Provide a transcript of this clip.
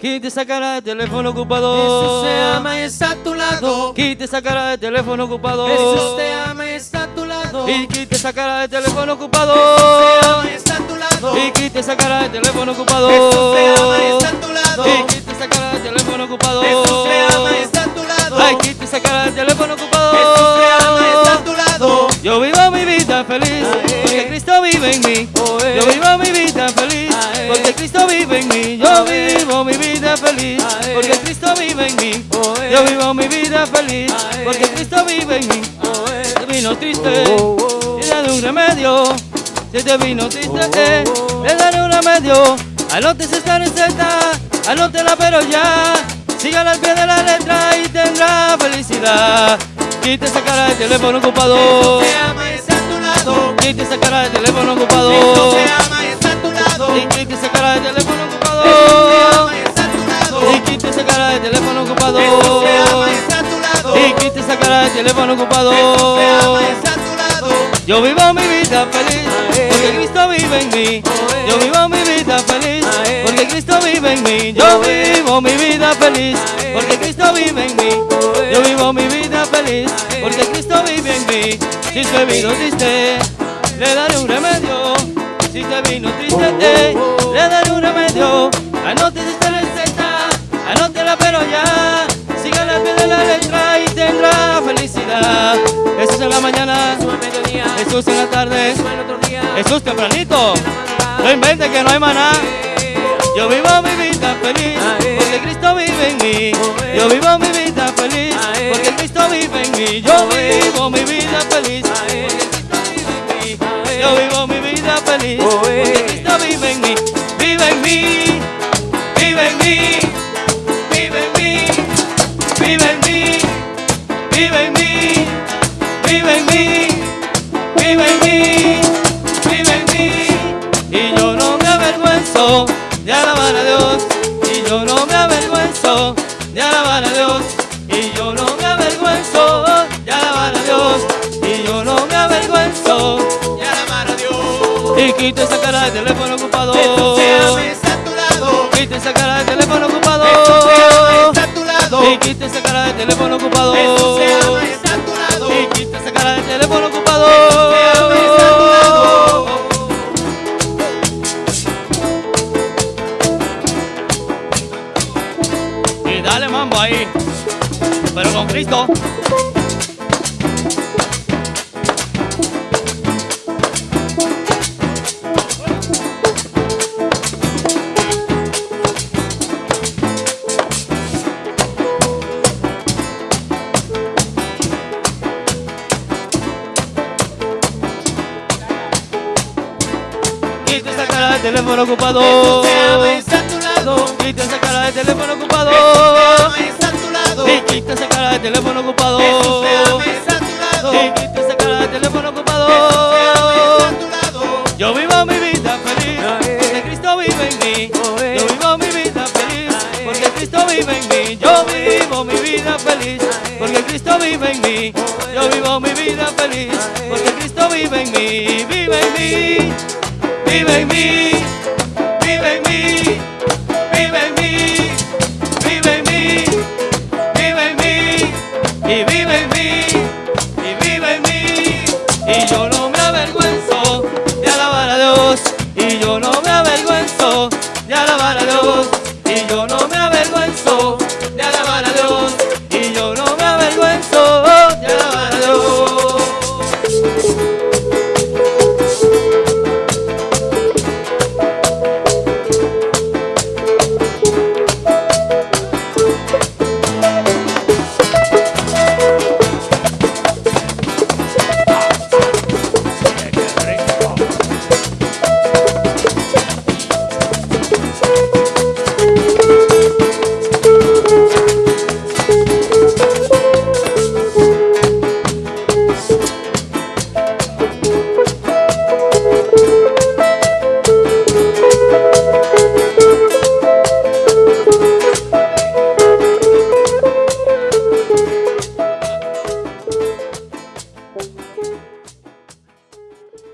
Quite esa cara de teléfono ocupado. Jesús te ama y está a tu lado. Quite esa cara de teléfono ocupado. Jesús te ama y está a tu lado. Y quite esa cara de teléfono ocupado. Jesús te ama y está a tu lado. Y quite esa cara de teléfono ocupado. Jesús te ama y está a tu lado. Y quite esa cara de teléfono ocupado. Jesús te ama y está a tu lado. Ay, quite esa cara de teléfono ocupado. Jesús te ama y está a tu lado. Yo vivo mi vida feliz porque Cristo vive en mí. Yo vivo mi vida feliz porque Cristo vive en mí. Yo vivo feliz porque Cristo vive en mí. Yo vivo mi vida feliz porque Cristo vive en mí. Si te vino triste, Oh, oh. le daré un remedio. Si te vino triste, Oh, eh, oh. le daré un remedio. Anótese esta receta, anótela pero ya. Sígala al pie de la letra y tendrá felicidad. Quite esa cara de teléfono ocupado. Jesús te ama y está a tu lado. Quite esa cara de teléfono ocupado. Jesús te ama y está a tu lado. Y quite esa cara de teléfono ocupado. Teléfono ocupado. Ama a tu lado. Y quite esa cara teléfono ocupado. Ama a tu lado. Yo vivo mi vida feliz Ae. porque Cristo vive en mí. Oe. Yo vivo mi vida feliz Ae. porque Cristo vive en mí. Yo Oe. vivo mi vida feliz porque Cristo vive en mí. Yo vivo mi vida feliz porque Cristo vive en mí. Si te vino triste, le daré un remedio. Si te vino triste, eh, le daré un remedio. Anote esta Jesús en la mañana, Jesús en la tarde, Jesús tempranito. No invente que no hay maná. Yo vivo mi vida feliz porque Cristo vive en mí. Yo vivo mi vida feliz porque Cristo vive en mí. Yo Oe. vivo Vive en mí. Vive en mí. Y yo no me avergüenzo de alabar a Dios. Y yo no me avergüenzo de alabar a Dios. Y yo no me avergüenzo de alabar a Dios. Y yo no me avergüenzo. Y alabar a Dios. Y quita esa cara de teléfono ocupado. Quita esa cara de teléfono ocupado. Y quita esa cara de teléfono ocupado. Dale mambo ahí. Pero con Cristo. Quita esa cara de teléfono ocupado. Quita esa cara de teléfono Yo vivo mi vida feliz, porque Cristo vive en mí. Yo vivo mi vida feliz, porque Cristo vive en mí. Yo vivo mi vida feliz, porque Cristo vive en mí. Yo vivo mi vida feliz, porque Cristo vive en mí. Vive en mí, vive en mí, vive en mí, vive en mí, vive en mí, vive en mí, y vive en mí, y vive en mí y yo no me avergüenzo de alabar a Dios. Y yo no me avergüenzo de alabar a Dios.